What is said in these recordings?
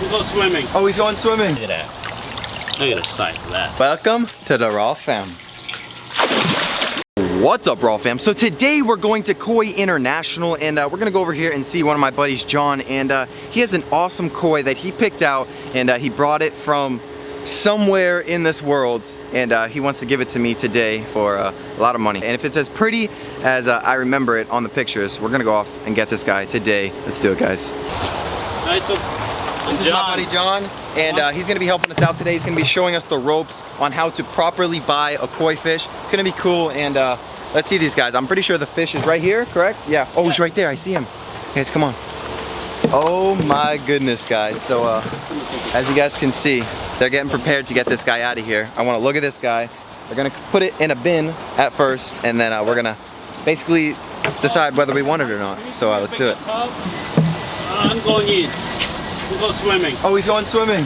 We go swimming. Oh, he's going swimming. Look at that. Look at the size of that. Welcome to the Raw Fam. What's up, Raw Fam? So today we're going to Koi International and uh, we're gonna go over here and see one of my buddies, John, and uh, he has an awesome koi that he picked out and uh, he brought it from somewhere in this world and uh, he wants to give it to me today for uh, a lot of money. And if it's as pretty as uh, I remember it on the pictures, we're gonna go off and get this guy today. Let's do it, guys. Nice. This is my buddy John, and uh, he's gonna be helping us out today. He's gonna be showing us the ropes on how to properly buy a koi fish. It's gonna be cool, and uh, let's see these guys. I'm pretty sure the fish is right here, correct? Yeah. Oh, he's right there. I see him. Guys, come on. Oh my goodness, guys. So, uh, as you guys can see, they're getting prepared to get this guy out of here. I wanna look at this guy. They're gonna put it in a bin at first, and then uh, we're gonna basically decide whether we want it or not. So uh, let's do it. Uh, I'm going in. We go swimming. Oh, he's going swimming.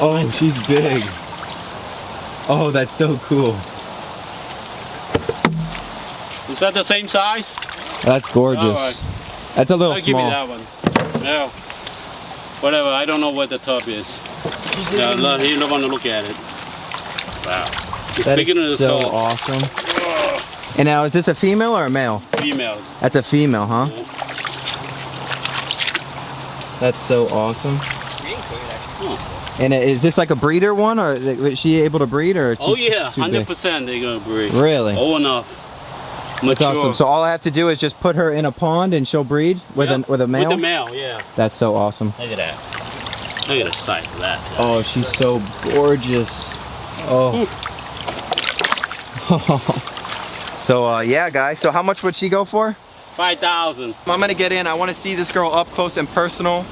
Oh, she's big. Oh, that's so cool. Is that the same size? That's gorgeous. Alright. That's a little I'll give you small. that one. No. Whatever, I don't know what the top is. No, no, you don't want to look at it. Wow. It's That bigger than the so top. awesome. And now, is this a female or a male? Female. That's a female, huh? Yeah. That's so awesome. And is this like a breeder one, or is she able to breed, or? Oh yeah, hundred percent they're gonna breed. Really? Oh enough. That's awesome. So all I have to do is just put her in a pond and she'll breed with Yep, a with a male. With the male, yeah. That's so awesome. Look at that. Look at the size of that. Oh, she's so gorgeous. Oh. so uh, yeah, guys. So how much would she go for? Five thousand. I'm gonna get in. I want to see this girl up close and personal.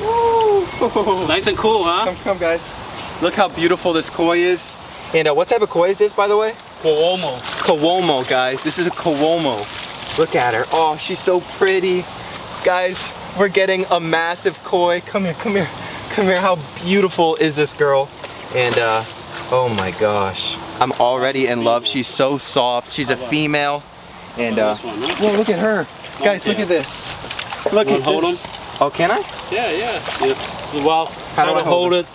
Woo. Nice and cool, huh? Come, come, guys. Look how beautiful this koi is. And uh, what type of koi is this, by the way? Cuomo. Kuomo, guys. This is a Kuomo. Look at her. Oh, she's so pretty. Guys, we're getting a massive koi. Come here, come here, come here. How beautiful is this girl? And uh, oh my gosh. I'm already in love. She's so soft. She's a female. And uh, this whoa, look at her. Guys, look at this. Look at hold this. Oh, can I? Yeah, yeah. yeah. Well, How do I hold hold it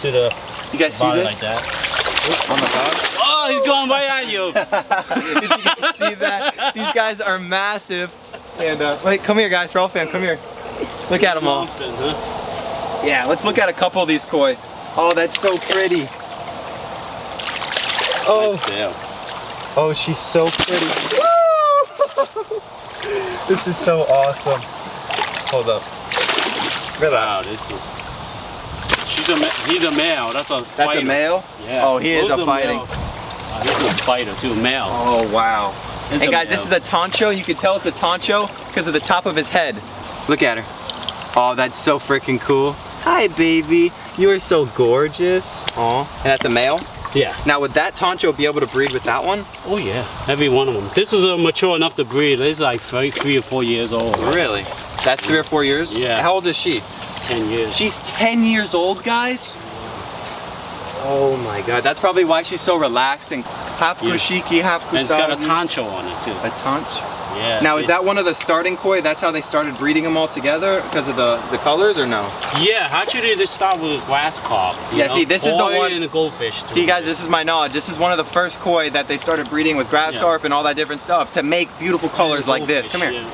to the You guys see this? like that. Oh my gosh. Oh, he's going right at you. if you can see that, these guys are massive. And uh, wait, come here, guys. Raw Fam, come here. Look at them all. Yeah, let's look at a couple of these koi. Oh, that's so pretty. Oh, Nice tail. oh, she's so pretty. This is so awesome. Hold up. Look at that. Wow, this is. She's a he's a male. That's a That's a male? Yeah. Oh, he is a fighting. male. Oh, he's a fighter too, male. Oh, wow. It's and a guys, this is a tancho. You can tell it's a tancho because of the top of his head. Look at her. Oh, that's so freaking cool. Hi, baby. You are so gorgeous. Oh, and that's a male. Yeah. Now, would that tancho be able to breed with that one? Oh yeah. Every one of them. This is a mature enough to breed. This is like three, three or four years old. Really? That's three or four years? Yeah. How old is she? Ten years. She's 10 years old, guys? Oh my god, that's probably why she's so relaxing. Half Yeah. kushiki, half and it's got a poncho on it too. A tanch? Yeah. Now, is that one of the starting koi? That's how they started breeding them all together because of the, the colors or no? Yeah. Actually, they start with grass carp. you Yeah, know? see, this is the one- and a goldfish. Too. See guys, this is my knowledge. This is one of the first koi that they started breeding with grass Yeah. carp and all that different stuff to make beautiful colors like this. Come here. Yeah.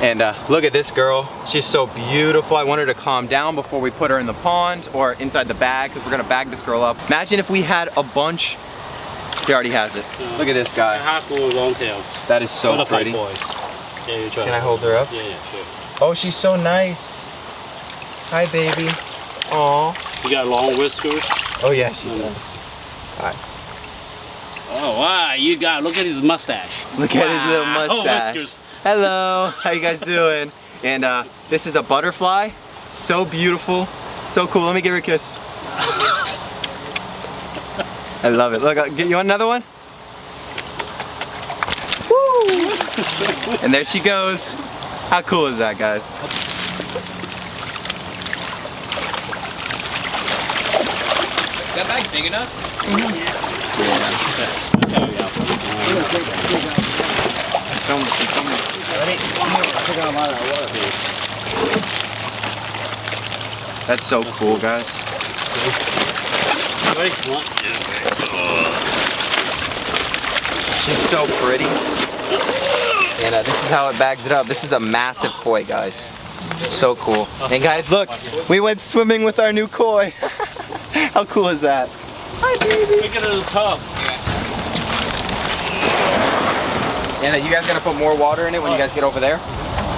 And uh, look at this girl. She's so beautiful. I want her to calm down before we put her in the pond or inside the bag because we're gonna bag this girl up. Imagine if we had a bunch. He already has it. Yeah. Look at this A guy. Haku long tail. That is so Butterfly pretty. boy. Yeah. Can I hold her up? Yeah, yeah, sure. Oh, she's so nice. Hi, baby. Aw. You got long whiskers. Oh yeah, she Mm. does. Oh wow, you got look at his mustache. Look at his little Wow, mustache. whiskers. Hello, how you guys doing? And uh, this is a butterfly. So beautiful, so cool. Let me give her a kiss. I love it. Look, uh, get you another one? Woo! and there she goes. How cool is that, guys? Is that bag big enough? Yeah. That's so cool, guys. She's so pretty. And uh, this is how it bags it up. This is a massive koi, guys. So cool. And guys, look, we went swimming with our new koi. how cool is that? Hi, baby. Look at the tub. And uh, you guys gonna put more water in it when you guys get over there?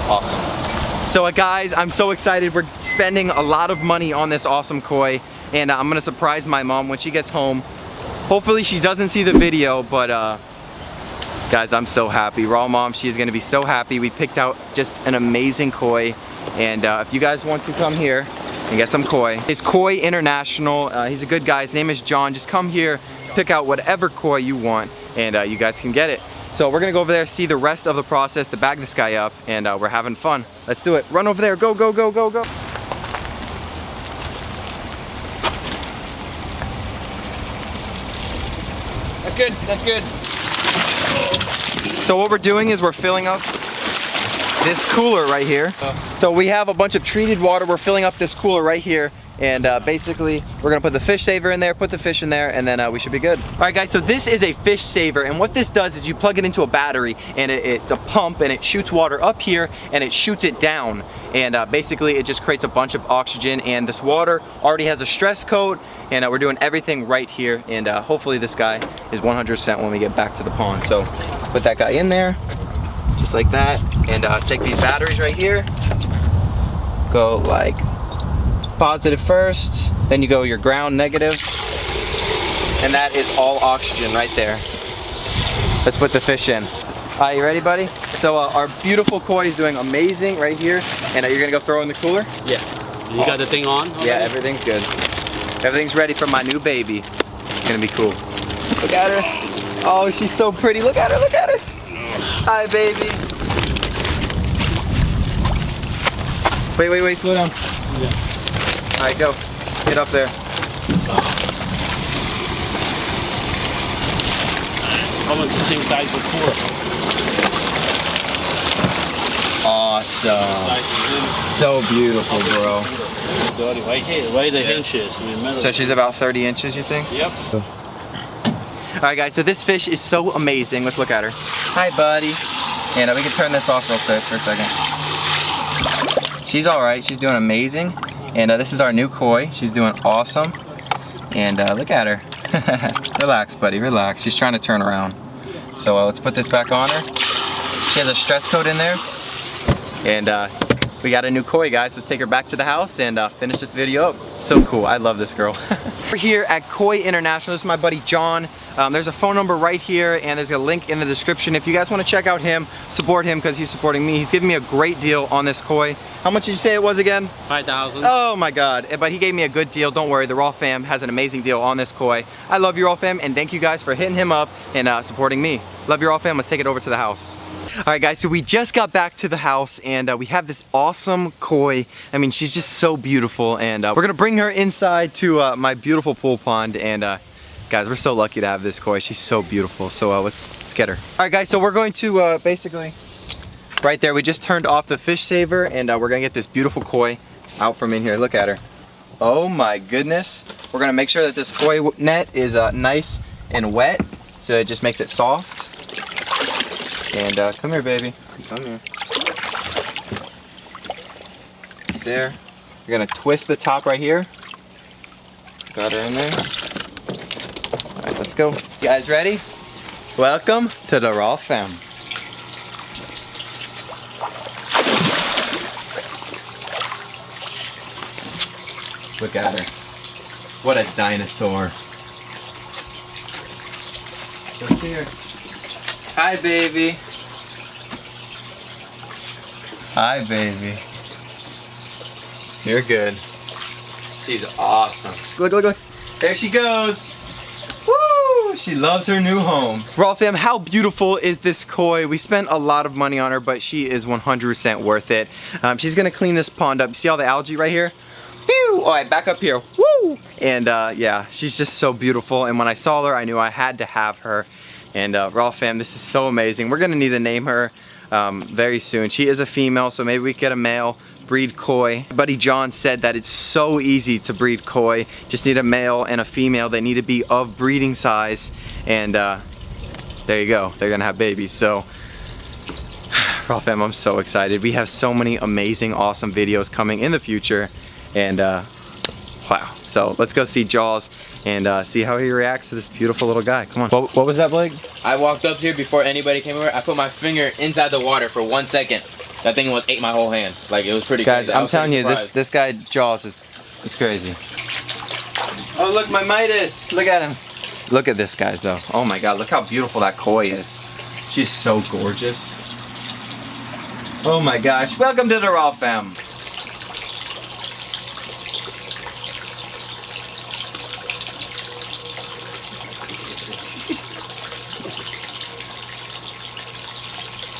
Awesome. So uh, guys, I'm so excited. We're spending a lot of money on this awesome koi. And uh, I'm gonna surprise my mom when she gets home. Hopefully she doesn't see the video, but uh, guys, I'm so happy. Raw mom, she's gonna be so happy. We picked out just an amazing koi. And uh, if you guys want to come here and get some koi, it's Koi International. Uh, he's a good guy. His name is John. Just come here, pick out whatever koi you want, and uh, you guys can get it. So we're gonna go over there, see the rest of the process to bag this guy up, and uh, we're having fun. Let's do it. Run over there, go, go, go, go, go. That's good. That's good. So what we're doing is we're filling up this cooler right here. So we have a bunch of treated water. We're filling up this cooler right here. And uh, basically, we're gonna put the fish saver in there, put the fish in there, and then uh, we should be good. All right, guys, so this is a fish saver, and what this does is you plug it into a battery, and it, it's a pump, and it shoots water up here, and it shoots it down. And uh, basically, it just creates a bunch of oxygen, and this water already has a stress coat, and uh, we're doing everything right here, and uh, hopefully this guy is 100% when we get back to the pond. So put that guy in there, just like that, and uh, take these batteries right here, go like positive first, then you go your ground negative, and that is all oxygen right there. Let's put the fish in. All right, you ready, buddy? So uh, our beautiful koi is doing amazing right here, and uh, you're gonna go throw in the cooler? Yeah. You got the thing on? Yeah, everything's good. Everything's ready for my new baby. It's gonna be cool. Look at her. Oh, she's so pretty. Look at her, look at her. Hi, baby. Wait, wait, wait, slow down. Yeah. All right, go. Get up there. Almost the same size as before. Awesome. So beautiful, bro. is in. Right here, right the hinges in the middle. So she's about 30 inches, you think? Yep. All right, guys, so this fish is so amazing. Let's look at her. Hi, buddy. And we can turn this off real quick for a second. She's all right. She's doing amazing. And uh, this is our new koi. She's doing awesome. And uh, look at her. relax, buddy, relax. She's trying to turn around. So uh, let's put this back on her. She has a stress coat in there. And uh, we got a new koi, guys. Let's take her back to the house and uh, finish this video up. So cool. I love this girl. We're here at Koi International. This is my buddy John. Um, there's a phone number right here and there's a link in the description. If you guys want to check out him, support him because he's supporting me. He's giving me a great deal on this koi. How much did you say it was again? 5,000. Oh my God, but he gave me a good deal. Don't worry, the Raw Fam has an amazing deal on this koi. I love you Raw Fam and thank you guys for hitting him up and uh, supporting me. Love you Raw Fam, let's take it over to the house. All right guys, so we just got back to the house and uh, we have this awesome koi. I mean, she's just so beautiful and uh, we're gonna bring her inside to uh, my beautiful pool pond and uh, guys, we're so lucky to have this koi. She's so beautiful, so uh, let's, let's get her. All right guys, so we're going to uh, basically, right there, we just turned off the fish saver and we're gonna get this beautiful koi out from in here. Look at her. Oh my goodness. We're gonna make sure that this koi net is nice and wet so it just makes it soft. And uh, come here, baby. Come here. There. You're gonna twist the top right here. Got her in there. All right, let's go. You guys ready? Welcome to the Raw Fam. Look at her. What a dinosaur. Let's see her. Hi, baby. Hi, baby. You're good. She's awesome. Look, look, look. There she goes. Woo! She loves her new home. Raw fam, how beautiful is this koi? We spent a lot of money on her, but she is 100% worth it. Um, she's gonna clean this pond up. You see all the algae right here? Phew! All right, back up here. Woo! And uh, yeah, she's just so beautiful. And when I saw her, I knew I had to have her. And uh, Raw fam, this is so amazing. We're gonna need to name her um, very soon. She is a female, so maybe we get a male, breed koi. My buddy John said that it's so easy to breed koi. Just need a male and a female. They need to be of breeding size. And uh, there you go, they're gonna have babies. So Raw fam, I'm so excited. We have so many amazing, awesome videos coming in the future. And uh, wow. So let's go see Jaws and uh, see how he reacts to this beautiful little guy. Come on. What, what was that, Blake? I walked up here before anybody came over. I put my finger inside the water for one second. That thing was ate my whole hand. Like it was pretty Guys, crazy. I I'm telling pretty you, this this guy Jaws is it's crazy. Oh look, my Midas! Look at him. Look at this, guys. Though. Oh my God, look how beautiful that koi is. She's so gorgeous. Oh my gosh! Welcome to the Raw Fam.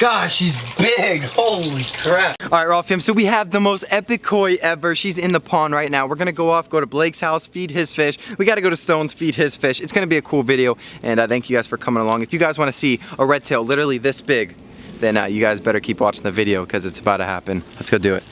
Gosh, she's big. Holy crap. All right, Raw fam, so we have the most epic koi ever. She's in the pond right now. We're gonna go off, go to Blake's house, feed his fish. We gotta go to Stone's, feed his fish. It's gonna be a cool video, and uh, thank you guys for coming along. If you guys wanna see a red tail literally this big, then uh, you guys better keep watching the video because it's about to happen. Let's go do it.